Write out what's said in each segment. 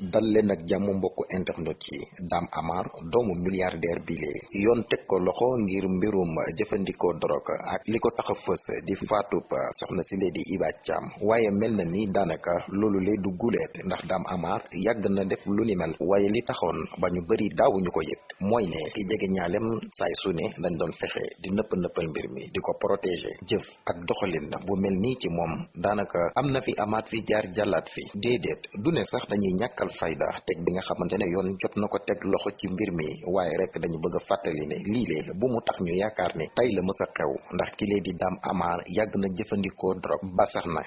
dal leen ak jàmm internet yi. Dame Amar doomu milliardaire bile yoon teg ko loxo ngir mbirum jëfandikoo drogue ak li ko tax a fës di soxna si lee di Iba Thiam. Waaye mel na ni daanaka loolu lee du guleet ndax Dame Amar yàgg na def lu ni mel. Waaye li taxoon ba ñu bëri daawuñu ko mooy ne ki jege ñaalem saay dañ doon fexe di nëpp nëppal mbir mi di ko protéger. Jëf ak doxalin bu mel nii ci moom daanaka am na fi amaat fi jaar jàllaat fi. Déedéet du ne sax dañuy ñàkkal fayda. Teg bi nga xamante ne yoon jot na ko teg loxo ci mbir mi. Waaye rek dañu bëgg a fàttali ne lii bu mu tax ñu yaakaar ne tey la mës a xew. Ndax ki lee di Dame Amar yàgg na jëfandikoo drogue. Ba sax na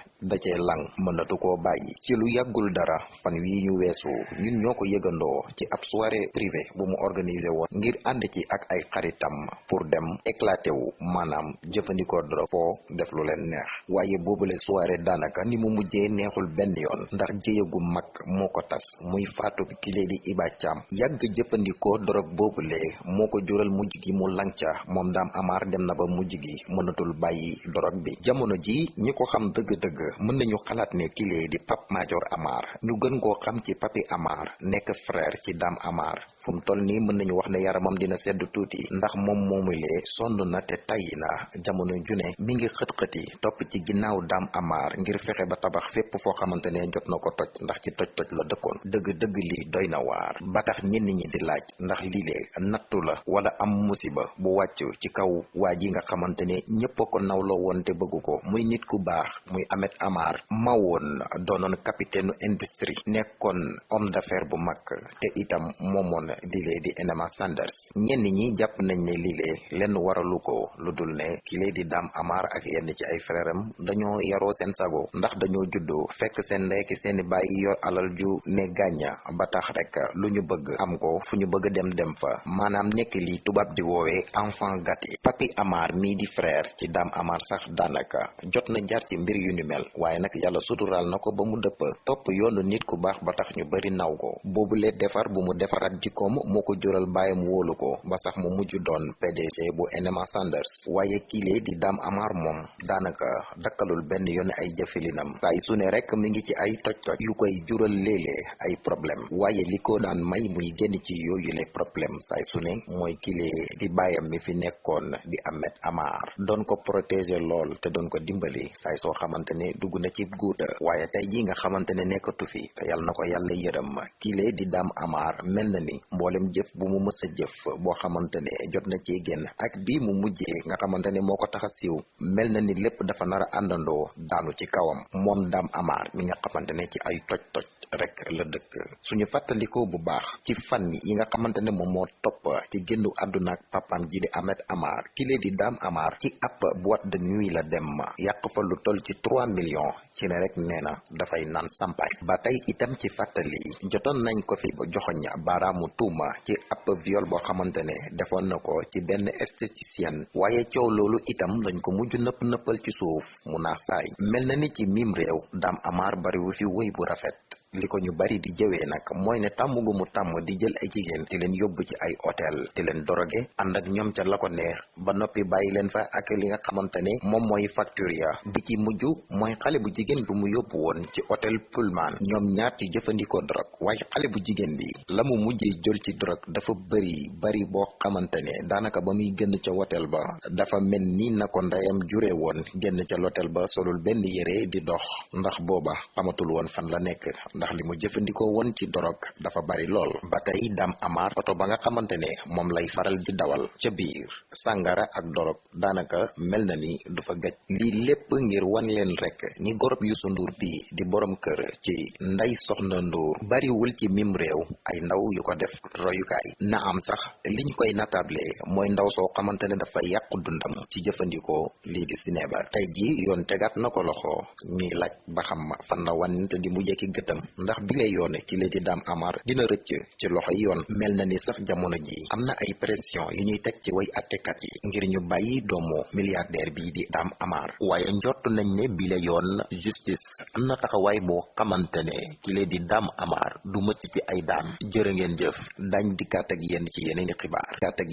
lang. Mënatu koo bàyyi. Ci lu yàggul dara fan wii ñu weesu ñun ñoo ko yëgandoo ci ab soirée privée bu mu organisé woon ngir ànd ci ak ay xaritam pour dem éclaté wu. Maanaam jëfandikoo drogue foo def lu leen neex. Waaye boobule soirée daanaka ni mu mujjee neexul benn yoon. Ndax jéye gu mag moo ko muy faatu kile di Iba Thiam yàgg jëfandikoo drogue boobule moo ko jural mujj gi mu lanca moom Dame Amar dem na ba mujj gi mënatul bàyyi drogue bi. Jamono ji ñi ko xam dëgg-dëgg mën nañu xalaat ne kile di Pape Madior Amar. Ñu gën koo xam ci Papi Amar nekk frère ci Dame Amar fu mu toll mën nañu wax ne yaramam dina sedd tuuti ndax moom moomulee sonn na te tayyi na. Jamono june mi ngi xët-xëti topp ci ginnaaw Dame Amar ngir fexe ba tabax fépp foo xamante ne jot ko toj ndax ci toj toj la dëkkoon dëgg-dëgg lii doy na waar. Ba tax ñenn ñi di laaj ndax lii lee nattu la wala am musiba bu wàcc ci kaw waa ji nga xamante ne ñëpp a ko nawloo woon te bëgg ko. Muy nit ku baax muy Ahmed Amar. Mawoon doonoon capitaine industrie nekkoon homme d'affaires bu mag te itam moomoon lii lee di Enema Sanders. Ñenn ñi jàpp nañ ne lii lee lenn waralu ko lu dul ne ki lee di Dame Amar ak yenn ci ay frère am dañoo yaroo seen sago. Ndax dañoo juddoo fekk seen seeni bàyyi yor alal ju ne gàñña ba tax rek lu ñu bëgg am ko fu bëgg dem dem fa. Maanaam nekk li tubaab di woowee enfant gâté. Papi Amar mii di frère ci Dame Amar sax daanaka jot na jar ci mbir yu ni mel. Waaye nag yàlla suturaal na ko ba mu dëpp. Topp yoonu nit ku baax ba tax ñu bari naw ko. Boobule defar bu mu defaraat jikkoom moo ko jural bàyyam wóolu ko ba sax mu mujj doon PDG bu Enema Sanders. Waaye kiile di Dame Amar moom daanaka dakkalul benn yoon ay jëfilinam. Saay su ne rek mi ngi ci ay toj-toj yu koy jural léeg-léeg ay problème. Waaye li ko daan may muy génn ci yooyu le problème saay su kile di bàyyam mi fi di Ahmed Amar. Doon ko protéger lool te doon ko dimbali saay soo xamante ne dugg na ci guuta. Waaye tey ji nga xamante ne fi te yàlla na ko kile di Dame Amar mel na ni mboolem jëf bu mu mës a jëf boo xamante jot na ci génn ak bii mu mujjee nga xamante ne moo ko tax mel na ni lépp dafa nar a àndandoo ci kawam. Mi nga ne ci ay toj-toj rek la dëkk. Suñu fàttalikoo bu baax ci fan yi nga xamante ne moom moo topp ci àdduna ak papam ji di Ahmed Amar kile di Dame Amar ci ab boîte de nuit la dem yàq fa lu toll ci 3 millions ci ne rek nee na dafay naan sampaay. Ba tey itam ci fàttali jotoon nañ ko fi joxoñ baaraamu tuuma ci ab viol boo xamante ne defoon na ko ci benn esthéticienne. Waaye coow loolu itam lañ ko mujj nëpp nëppal ci suuf mu naax saay. Mel ni ci mim réew Amar bariwu fi woy bu rafet li ko ñu bari di jëwee nag mooy ne tàmm gu mu di jël ay jigéen di leen yóbbu ci ay hôtel di leen doroge ànd ak ñoom ca la ko neex ba noppi bàyyi leen fa ak li nga xamante ne moom mooy facture ya. Bi ci mujj mooy xale bu jigéen bi mu yóbbu woon ci hôtel Pullman. Ñoom ñaar ci jëfandikoo drogue waaye xale bu jigéen bi la mu mujjee jël ci drogue dafa bëri bari boo xamante ne daanaka ba muy génn ca hôtel ba dafa mel ni na ko ndeyam jure woon génn ca l'hôtel ba solul benn yére di dox. Ndax booba xamatul woon fan la nekk ndax li mu jëfandikoo woon ci dorog dafa bari lool. Ba Dame Amar oto ba nga xamante ne moom lay faral di dawal ca biir. Sàngara ak dorog daanaka mel na ni du fa gëj lii lépp ngir wan leen rek ni gorob Youssou Ndour bi di borom kër ci Ndey Soxna Ndour bariwul ci mim réew. Ay ndaw yu ko def royukaay. Na am sax liñ koy natable mooy ndaw soo xamante ne dafa yàqu dundam ci jëfandikoo lii di cinéma. Tey ji yoon tegaat na ko loxo ñuy laaj ba xam fan la wante di mujjee ki gëtam ndax bi lay yoone di Amar dina rëcc ci loxoy yoon mel na ni sax jamono ji am na ay pression yu ñuy ci way yi ngir ñu bàyyi doomu milliardaire bii di Dame Amar. waaye njort nañ ne bi la yoon justice am na taxawaay boo xamante ne ki di Amar du mëcc ci ay daan. jërë ngeen jëf dañ dikkaat ak yéen ci yeneen xibaar. ak